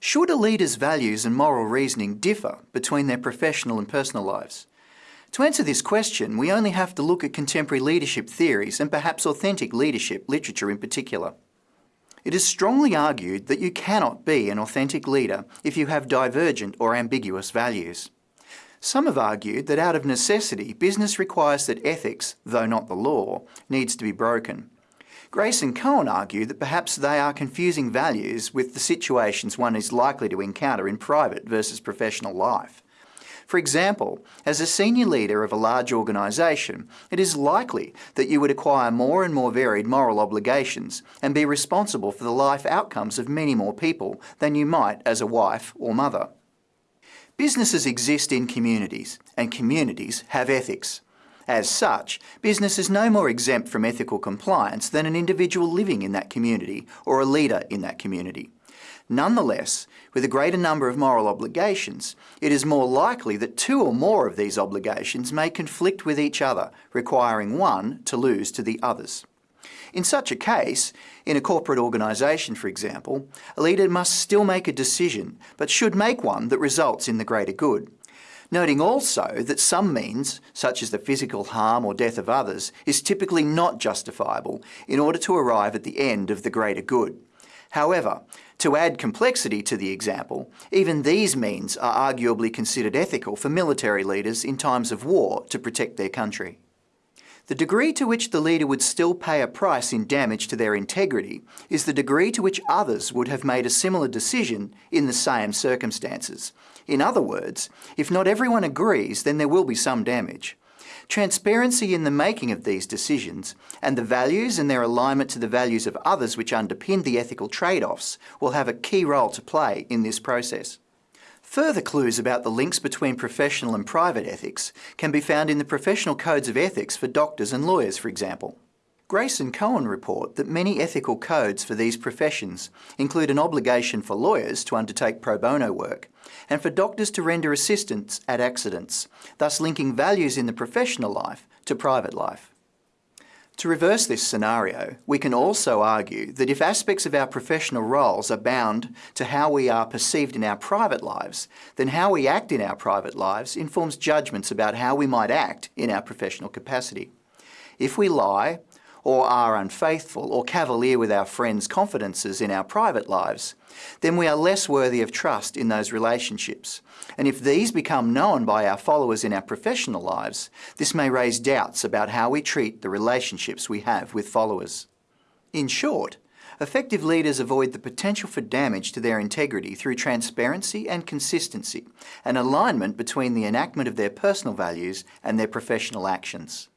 Should a leader's values and moral reasoning differ between their professional and personal lives? To answer this question, we only have to look at contemporary leadership theories and perhaps authentic leadership literature in particular. It is strongly argued that you cannot be an authentic leader if you have divergent or ambiguous values. Some have argued that out of necessity, business requires that ethics, though not the law, needs to be broken. Grace and Cohen argue that perhaps they are confusing values with the situations one is likely to encounter in private versus professional life. For example, as a senior leader of a large organisation, it is likely that you would acquire more and more varied moral obligations and be responsible for the life outcomes of many more people than you might as a wife or mother. Businesses exist in communities, and communities have ethics. As such, business is no more exempt from ethical compliance than an individual living in that community or a leader in that community. Nonetheless, with a greater number of moral obligations, it is more likely that two or more of these obligations may conflict with each other, requiring one to lose to the others. In such a case, in a corporate organisation for example, a leader must still make a decision, but should make one that results in the greater good. Noting also that some means, such as the physical harm or death of others, is typically not justifiable in order to arrive at the end of the greater good. However, to add complexity to the example, even these means are arguably considered ethical for military leaders in times of war to protect their country. The degree to which the leader would still pay a price in damage to their integrity is the degree to which others would have made a similar decision in the same circumstances. In other words, if not everyone agrees, then there will be some damage. Transparency in the making of these decisions and the values and their alignment to the values of others which underpin the ethical trade-offs will have a key role to play in this process. Further clues about the links between professional and private ethics can be found in the professional codes of ethics for doctors and lawyers, for example. Grace and Cohen report that many ethical codes for these professions include an obligation for lawyers to undertake pro bono work and for doctors to render assistance at accidents, thus linking values in the professional life to private life. To reverse this scenario, we can also argue that if aspects of our professional roles are bound to how we are perceived in our private lives, then how we act in our private lives informs judgments about how we might act in our professional capacity. If we lie, or are unfaithful or cavalier with our friends' confidences in our private lives, then we are less worthy of trust in those relationships. And if these become known by our followers in our professional lives, this may raise doubts about how we treat the relationships we have with followers. In short, effective leaders avoid the potential for damage to their integrity through transparency and consistency, an alignment between the enactment of their personal values and their professional actions.